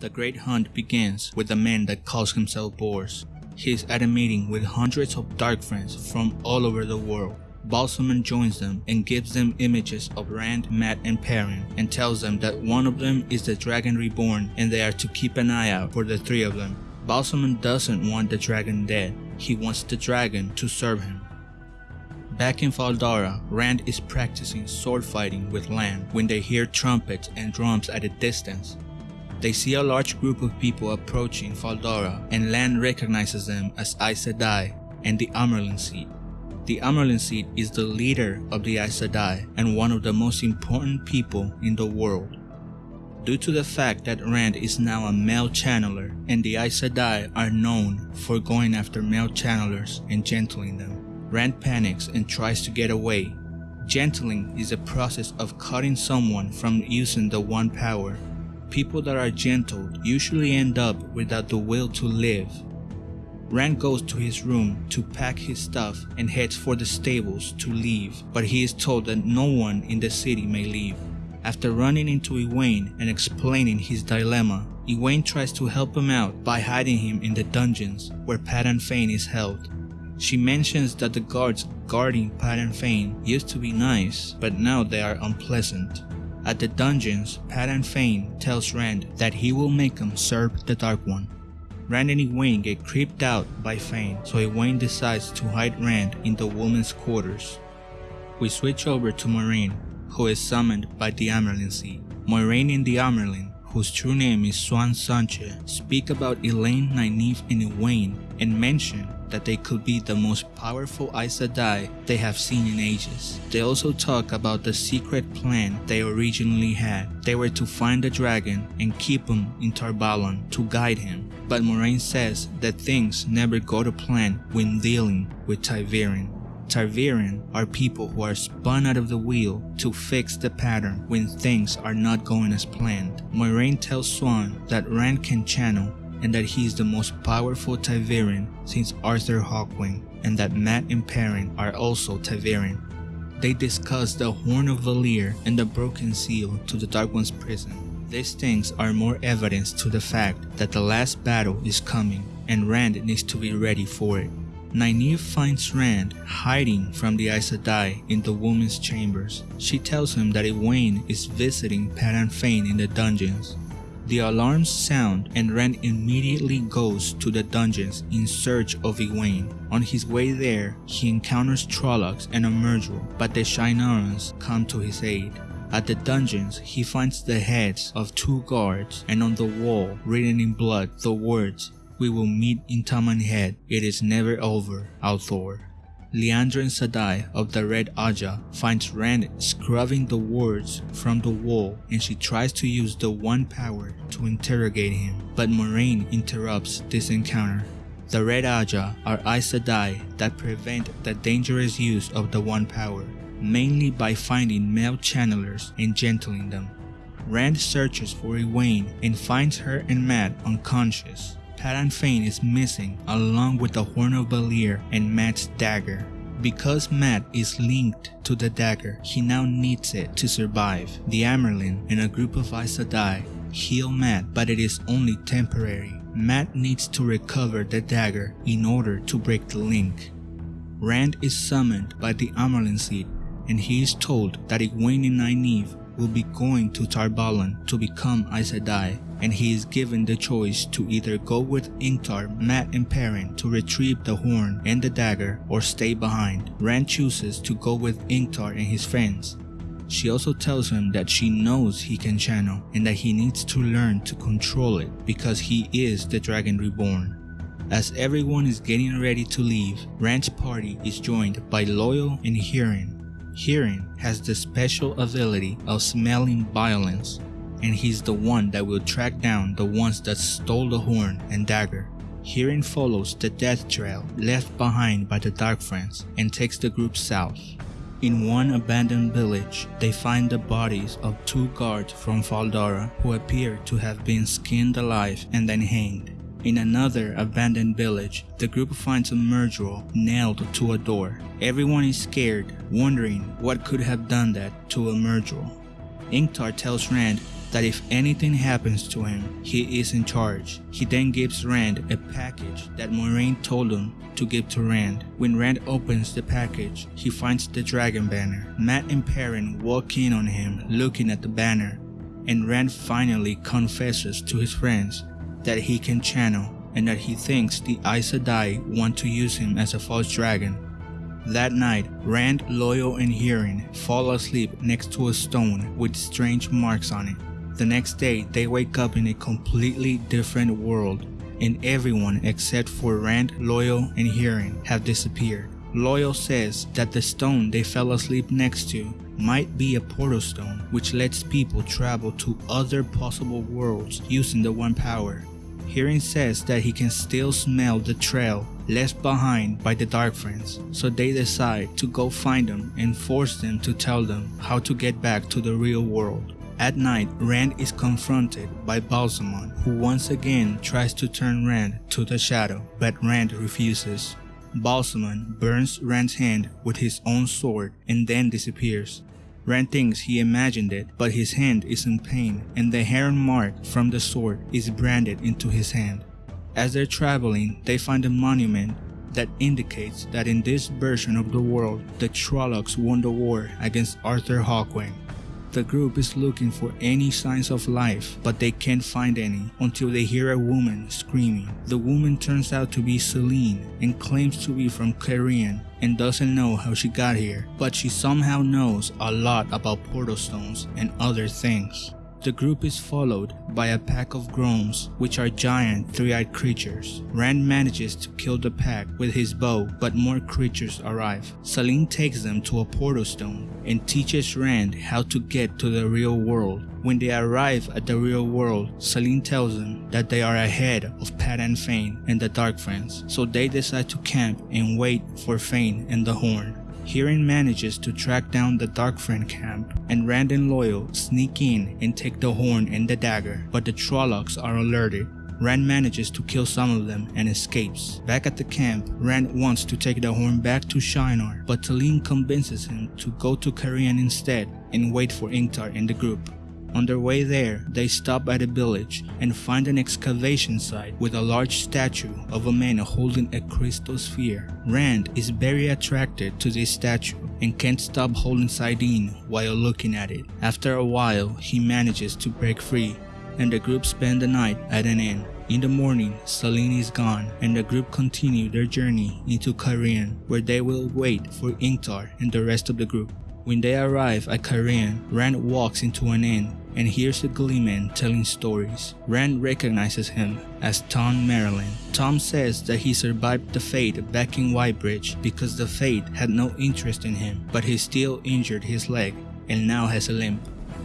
The great hunt begins with the man that calls himself Bors. He is at a meeting with hundreds of dark friends from all over the world. Ba'alzamon joins them and gives them images of Rand, Mat, and Perrin and tells them that one of them is the Dragon Reborn and they are to keep an eye out for the three of them. Ba'alzamon doesn't want the dragon dead, he wants the dragon to serve him. Back in Fal Dara, Rand is practicing sword fighting with Lan when they hear trumpets and drums at a distance. They see a large group of people approaching Fal Dara and Lan recognizes them as Aes Sedai and the Amyrlin Seat. The Amyrlin Seat is the leader of the Aes Sedai and one of the most important people in the world. Due to the fact that Rand is now a male channeler and the Aes Sedai are known for going after male channelers and gentling them, Rand panics and tries to get away. Gentling is a process of cutting someone from using the one power. People that are gentle usually end up without the will to live. Rand goes to his room to pack his stuff and heads for the stables to leave, but he is told that no one in the city may leave. After running into Egwene and explaining his dilemma, Egwene tries to help him out by hiding him in the dungeons where Padan Fain is held. She mentions that the guards guarding Padan Fain used to be nice, but now they are unpleasant. At the dungeons, Padan Fain tells Rand that he will make him serve the Dark One. Rand and Egwene get creeped out by Fain, so Egwene decides to hide Rand in the woman's quarters. We switch over to Moiraine, who is summoned by the Amyrlin Seat. Moiraine and the Amyrlin, whose true name is Siuan Sanche, speak about Elayne, Nynaeve, and Egwene and mention that they could be the most powerful Aes Sedai they have seen in ages. They also talk about the secret plan they originally had. They were to find the dragon and keep him in Tar Valon to guide him. But Moiraine says that things never go to plan when dealing with ta'veren. ta'veren are people who are spun out of the wheel to fix the pattern when things are not going as planned. Moiraine tells Siuan that Rand can channel and that he is the most powerful ta'veren since Arthur Hawkwing and that Mat and Perrin are also ta'veren. They discuss the Horn of Valere and the broken seal to the Dark One's prison. These things are more evidence to the fact that the last battle is coming and Rand needs to be ready for it. Nynaeve finds Rand hiding from the Aes Sedai in the woman's chambers. She tells him that Egwene is visiting Padan Fain in the dungeons the alarms sound and Rand immediately goes to the dungeons in search of Egwene. On his way there, he encounters Trollocs and a Myrddraal, but the Shienarans come to his aid. At the dungeons, he finds the heads of two guards and on the wall, written in blood, the words, We will meet in Toman Head, it is never over, al'Thor. Liandrin Sadai of the Red Ajah finds Rand scrubbing the words from the wall and she tries to use the One Power to interrogate him, but Moiraine interrupts this encounter. The Red Ajah are Aes Sedai that prevent the dangerous use of the One Power, mainly by finding male channelers and gentling them. Rand searches for Egwene and finds her and Mat unconscious. Padan Fain is missing along with the Horn of Valere and Mat's dagger. Because Mat is linked to the dagger, he now needs it to survive. The Amyrlin and a group of Aes Sedai heal Mat, but it is only temporary. Mat needs to recover the dagger in order to break the link. Rand is summoned by the Amyrlin Seat and he is told that Egwene and Nynaeve will be going to Tar Valon to become Aes Sedai and he is given the choice to either go with Ingtar, Mat and Perrin to retrieve the horn and the dagger or stay behind. Rand chooses to go with Ingtar and his friends. She also tells him that she knows he can channel and that he needs to learn to control it because he is the Dragon Reborn. As everyone is getting ready to leave, Rand's party is joined by Loial and Hurin. Hurin has the special ability of smelling violence and he's the one that will track down the ones that stole the horn and dagger. Hurin follows the death trail left behind by the Dark Friends and takes the group south. In one abandoned village, they find the bodies of two guards from Fal Dara who appear to have been skinned alive and then hanged. In another abandoned village, the group finds a Myrddraal nailed to a door. Everyone is scared, wondering what could have done that to a Myrddraal. Ingtar tells Rand that if anything happens to him, he is in charge. He then gives Rand a package that Moiraine told him to give to Rand. When Rand opens the package, he finds the dragon banner. Mat and Perrin walk in on him looking at the banner, and Rand finally confesses to his friends that he can channel and that he thinks the Aes Sedai want to use him as a false dragon. That night, Rand, Loial, and Hurin fall asleep next to a stone with strange marks on it. The next day, they wake up in a completely different world, and everyone except for Rand, Loial, and Hurin have disappeared. Loial says that the stone they fell asleep next to might be a portal stone which lets people travel to other possible worlds using the one power. Hurin says that he can still smell the trail left behind by the Dark Friends, so they decide to go find them and force them to tell them how to get back to the real world. At night, Rand is confronted by Ba'alzamon, who once again tries to turn Rand to the shadow, but Rand refuses. Ba'alzamon burns Rand's hand with his own sword and then disappears. Rand thinks he imagined it, but his hand is in pain and the heron mark from the sword is branded into his hand. As they're traveling, they find a monument that indicates that in this version of the world, the Trollocs won the war against Arthur Hawkwing. The group is looking for any signs of life, but they can't find any until they hear a woman screaming. The woman turns out to be Selene and claims to be from Cairhien and doesn't know how she got here, but she somehow knows a lot about portal stones and other things. The group is followed by a pack of Grolms, which are giant three-eyed creatures. Rand manages to kill the pack with his bow, but more creatures arrive. Selene takes them to a portal stone and teaches Rand how to get to the real world. When they arrive at the real world, Selene tells them that they are ahead of Padan Fain and the Dark Friends, so they decide to camp and wait for Fain and the Horn. Hurin manages to track down the Dark Friend camp, and Rand and Loial sneak in and take the horn and the dagger, but the Trollocs are alerted. Rand manages to kill some of them and escapes. Back at the camp, Rand wants to take the horn back to Shienar, but Talene convinces him to go to Cairhien instead and wait for Ingtar and the group. On their way there, they stop at a village and find an excavation site with a large statue of a man holding a crystal sphere. Rand is very attracted to this statue and can't stop holding saidin while looking at it. After a while, he manages to break free and the group spend the night at an inn. In the morning, Selene is gone and the group continue their journey into Cairhien where they will wait for Ingtar and the rest of the group. When they arrive at Cairhien, Rand walks into an inn and hears a gleeman telling stories. Rand recognizes him as Tom Merrilin. Tom says that he survived the Fade back in Whitebridge because the Fade had no interest in him, but he still injured his leg and now has a limp.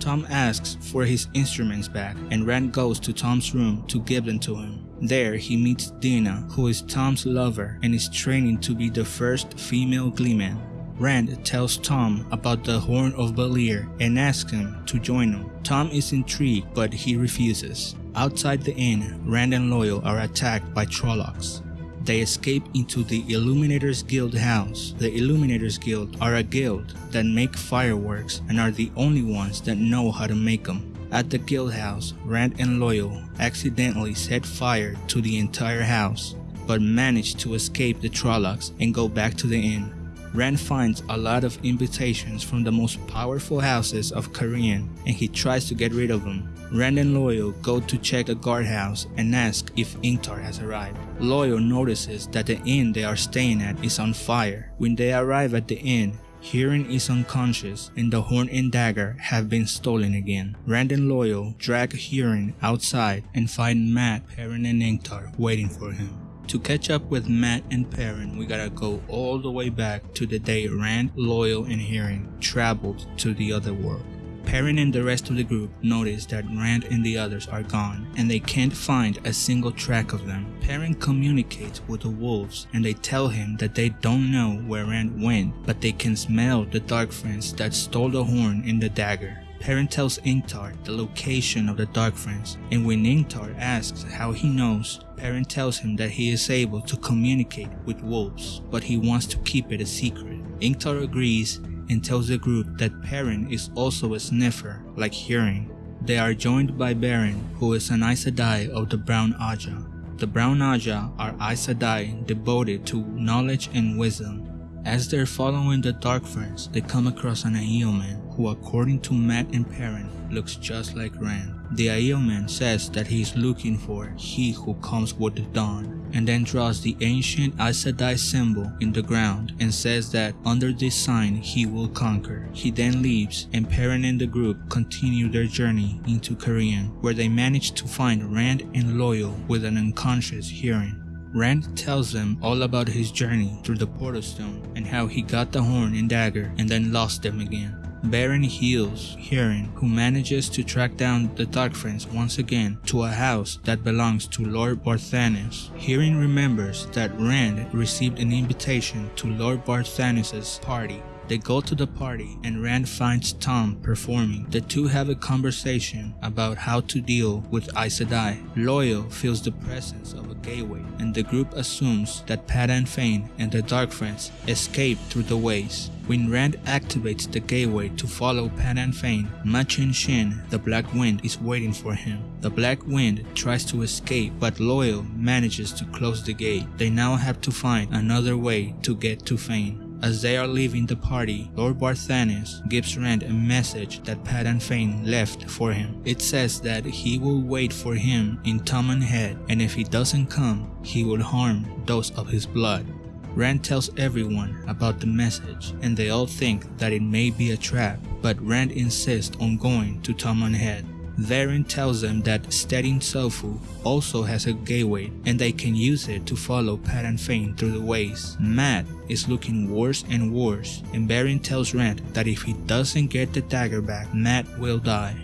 Tom asks for his instruments back and Rand goes to Tom's room to give them to him. There he meets Dena, who is Tom's lover and is training to be the first female gleeman. Rand tells Tom about the Horn of Valere and asks him to join him. Tom is intrigued but he refuses. Outside the inn, Rand and Loial are attacked by Trollocs. They escape into the Illuminators Guild house. The Illuminators Guild are a guild that make fireworks and are the only ones that know how to make them. At the guild house, Rand and Loial accidentally set fire to the entire house, but manage to escape the Trollocs and go back to the inn. Rand finds a lot of invitations from the most powerful houses of Cairhien and he tries to get rid of them. Rand and Loial go to check the guardhouse and ask if Ingtar has arrived. Loial notices that the inn they are staying at is on fire. When they arrive at the inn, Hurin is unconscious and the horn and dagger have been stolen again. Rand and Loial drag Hurin outside and find Mat, Perrin and Ingtar waiting for him. To catch up with Mat and Perrin, we gotta go all the way back to the day Rand, Loial, and Hurin traveled to the other world. Perrin and the rest of the group notice that Rand and the others are gone and they can't find a single track of them. Perrin communicates with the wolves and they tell him that they don't know where Rand went but they can smell the dark friends that stole the horn and the dagger. Perrin tells Ingtar the location of the Dark Friends, and when Ingtar asks how he knows, Perrin tells him that he is able to communicate with wolves, but he wants to keep it a secret. Ingtar agrees and tells the group that Perrin is also a sniffer like Hurin. They are joined by Verin, who is an Aes Sedai of the Brown Ajah. The Brown Ajah are Aes Sedai devoted to knowledge and wisdom. As they're following the Dark Friends, they come across an Aiel man who according to Mat and Perrin looks just like Rand. The Aiel man says that he is looking for he who comes with the dawn and then draws the ancient Aes Sedai symbol in the ground and says that under this sign he will conquer. He then leaves and Perrin and the group continue their journey into Cairhien where they manage to find Rand and Loial with an unconscious Hurin. Rand tells them all about his journey through the Portal Stone and how he got the horn and dagger and then lost them again. Verin heals Hurin, who manages to track down the Dark Friends once again to a house that belongs to Lord Barthanes. Hurin remembers that Rand received an invitation to Lord Barthanes' party they go to the party and Rand finds Tom performing. The two have a conversation about how to deal with Aes Sedai. Loial feels the presence of a gateway and the group assumes that Padan Fain and the Dark Friends escaped through the ways. When Rand activates the gateway to follow Padan Fain, Machin Shin, the Black Wind, is waiting for him. The Black Wind tries to escape, but Loial manages to close the gate. They now have to find another way to get to Fain. As they are leaving the party, Lord Barthanes gives Rand a message that Padan Fain left for him. It says that he will wait for him in Toman Head and if he doesn't come, he will harm those of his blood. Rand tells everyone about the message and they all think that it may be a trap, but Rand insists on going to Toman Head. Verin tells them that Stedding Tsofu also has a gateway and they can use it to follow Padan Fain through the ways. Mat is looking worse and worse and Verin tells Rand that if he doesn't get the dagger back, Mat will die.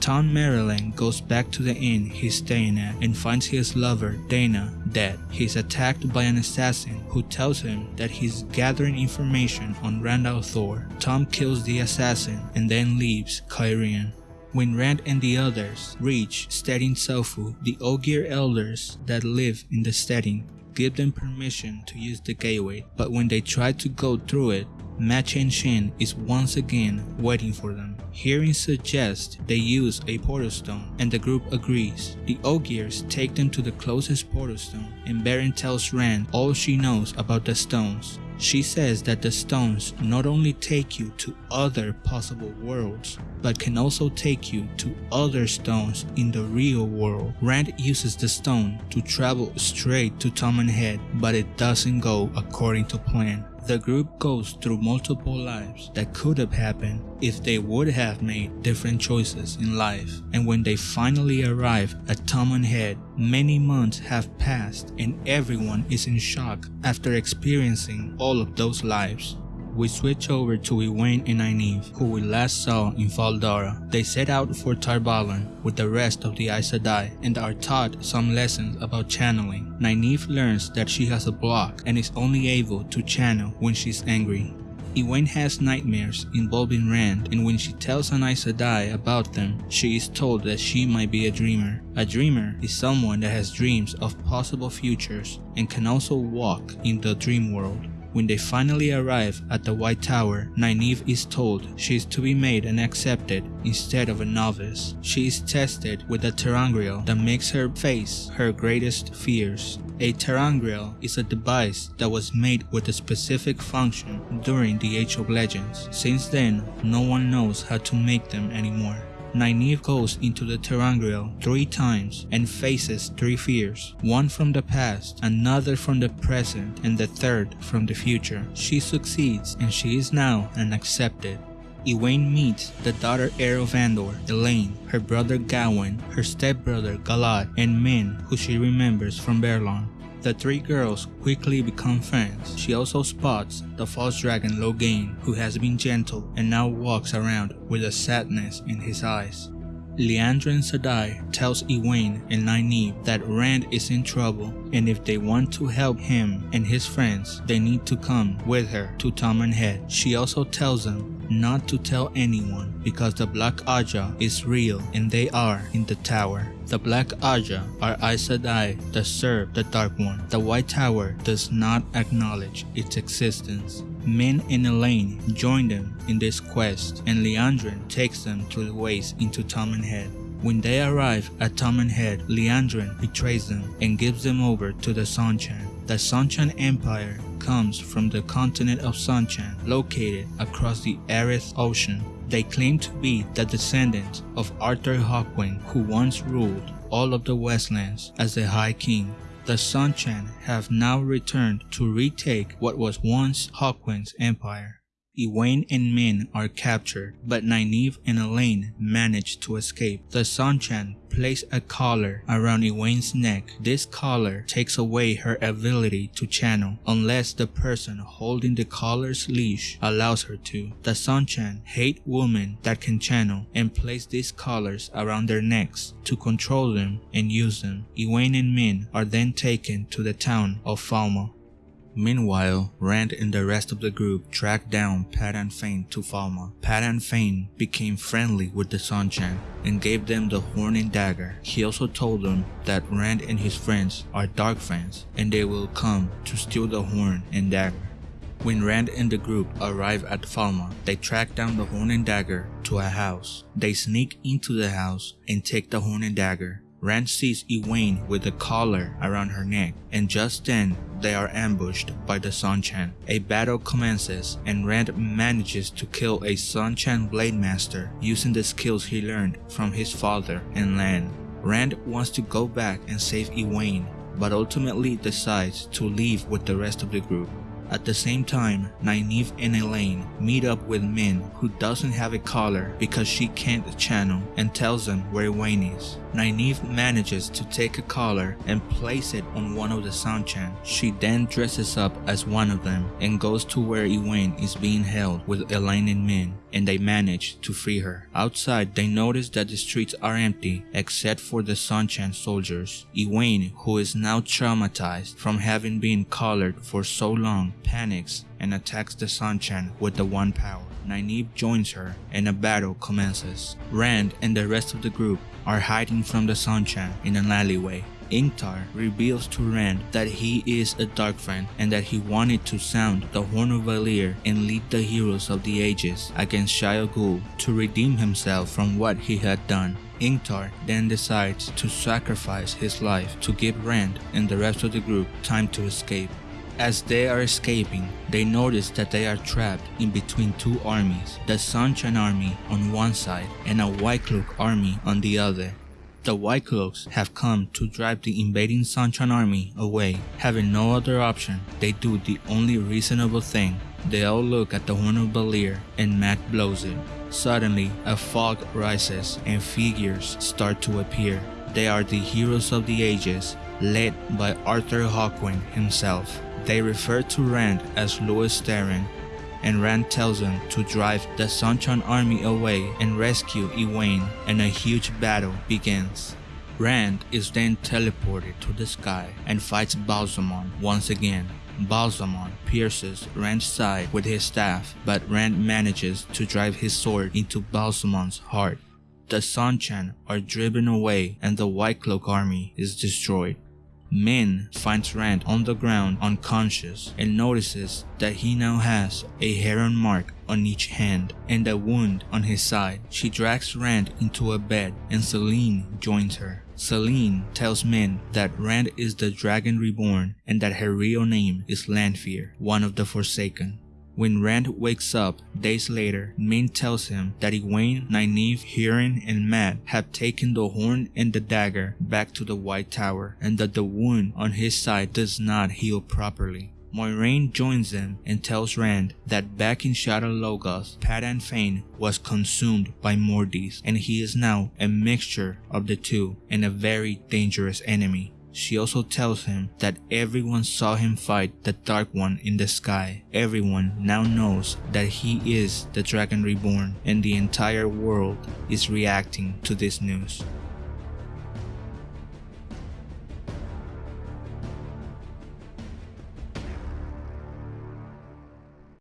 Tom Merrilin goes back to the inn he's staying at and finds his lover, Dana, dead. He's attacked by an assassin who tells him that he's gathering information on Rand Thor. Tom kills the assassin and then leaves Cairhien. When Rand and the others reach Stedding Tsofu, the Ogier elders that live in the Stedding give them permission to use the gateway, but when they try to go through it, Machin Shin is once again waiting for them. Hurin suggests they use a portal stone and the group agrees. The Ogiers take them to the closest portal stone and Verin tells Rand all she knows about the stones. She says that the stones not only take you to other possible worlds, but can also take you to other stones in the real world. Rand uses the stone to travel straight to Toman Head, but it doesn't go according to plan. The group goes through multiple lives that could have happened if they would have made different choices in life. And when they finally arrive at Toman Head, many months have passed and everyone is in shock after experiencing all of those lives we switch over to Egwene and Nynaeve, who we last saw in Fal Dara. They set out for Tar Valon with the rest of the Aes Sedai and are taught some lessons about channeling. Nynaeve learns that she has a block and is only able to channel when she's angry. Egwene has nightmares involving Rand and when she tells an Aes Sedai about them, she is told that she might be a dreamer. A dreamer is someone that has dreams of possible futures and can also walk in the dream world. When they finally arrive at the White Tower, Nynaeve is told she is to be made and accepted instead of a novice. She is tested with a ter'angreal that makes her face her greatest fears. A ter'angreal is a device that was made with a specific function during the Age of Legends. Since then, no one knows how to make them anymore. Nynaeve goes into the ter'angreal three times and faces three fears, one from the past, another from the present, and the third from the future. She succeeds and she is now an accepted. Egwene meets the daughter heir of Andor, Elayne, her brother Gawain, her stepbrother Galad, and Min who she remembers from Baerlon. The three girls quickly become friends. She also spots the false dragon Logain, who has been gentle and now walks around with a sadness in his eyes. Liandrin Sadai tells Egwene and Nynaeve that Rand is in trouble and if they want to help him and his friends, they need to come with her to Toman Head. She also tells them not to tell anyone because the Black Ajah is real and they are in the tower. The Black Ajah are Aes Sedai that serve the Dark One. The White Tower does not acknowledge its existence. Min and Elayne join them in this quest and Liandrin takes them to the ways into Toman Head. When they arrive at Toman Head, Liandrin betrays them and gives them over to the Seanchan. The Seanchan Empire comes from the continent of Seanchan, located across the Aryth Ocean. They claim to be the descendants of Arthur Hawkwing, who once ruled all of the Westlands as the High King. The Seanchan have now returned to retake what was once Hawkwing's empire. Egwene and Min are captured, but Nynaeve and Elayne manage to escape. The Seanchan place a collar around Egwene's neck. This collar takes away her ability to channel unless the person holding the collar's leash allows her to. The Seanchan hate women that can channel and place these collars around their necks to control them and use them. Egwene and Min are then taken to the town of Falme. Meanwhile, Rand and the rest of the group tracked down Padan Fain to Falme. Pat and Fain became friendly with the Seanchan and gave them the horn and dagger. He also told them that Rand and his friends are dark friends and they will come to steal the horn and dagger. When Rand and the group arrive at Falme, they track down the horn and dagger to a house. They sneak into the house and take the horn and dagger. Rand sees Egwene with a collar around her neck, and just then they are ambushed by the Seanchan. A battle commences and Rand manages to kill a Seanchan Blade Master using the skills he learned from his father and Lan. Rand wants to go back and save Egwene, but ultimately decides to leave with the rest of the group. At the same time, Nynaeve and Elayne meet up with Min who doesn't have a collar because she can't channel and tells them where Egwene is. Nynaeve manages to take a collar and place it on one of the Seanchan. She then dresses up as one of them and goes to where Egwene is being held with Elayne and Min and they manage to free her. Outside, they notice that the streets are empty except for the Seanchan soldiers. Egwene, who is now traumatized from having been collared for so long, panics and attacks the Seanchan with the One Power. Nynaeve joins her and a battle commences. Rand and the rest of the group are hiding from the Seanchan in an alleyway. Ingtar reveals to Rand that he is a Dark Friend and that he wanted to sound the Horn of Valere and lead the heroes of the ages against Shayol Ghul to redeem himself from what he had done. Ingtar then decides to sacrifice his life to give Rand and the rest of the group time to escape. As they are escaping, they notice that they are trapped in between two armies, the Seanchan army on one side and a White Cloak army on the other. The White Cloaks have come to drive the invading Seanchan army away. Having no other option, they do the only reasonable thing. They all look at the Horn of Valere and Mat blows it. Suddenly, a fog rises and figures start to appear. They are the heroes of the ages, led by Arthur Hawkwing himself. They refer to Rand as Lews Therin, and Rand tells them to drive the Seanchan army away and rescue Egwene, and a huge battle begins. Rand is then teleported to the sky and fights Ba'alzamon once again. Ba'alzamon pierces Rand's side with his staff, but Rand manages to drive his sword into Ba'alzamon's heart. The Seanchan are driven away and the White Cloak army is destroyed. Min finds Rand on the ground unconscious and notices that he now has a heron mark on each hand and a wound on his side. She drags Rand into a bed and Selene joins her. Selene tells Min that Rand is the Dragon Reborn and that her real name is Lanfear, one of the Forsaken. When Rand wakes up days later, Min tells him that Egwene, Nynaeve, Hurin, and Mat have taken the horn and the dagger back to the White Tower and that the wound on his side does not heal properly. Moiraine joins them and tells Rand that back in Shadar Logoth, Padan Fain was consumed by Mordeth and he is now a mixture of the two and a very dangerous enemy. She also tells him that everyone saw him fight the Dark One in the sky. Everyone now knows that he is the Dragon Reborn and the entire world is reacting to this news.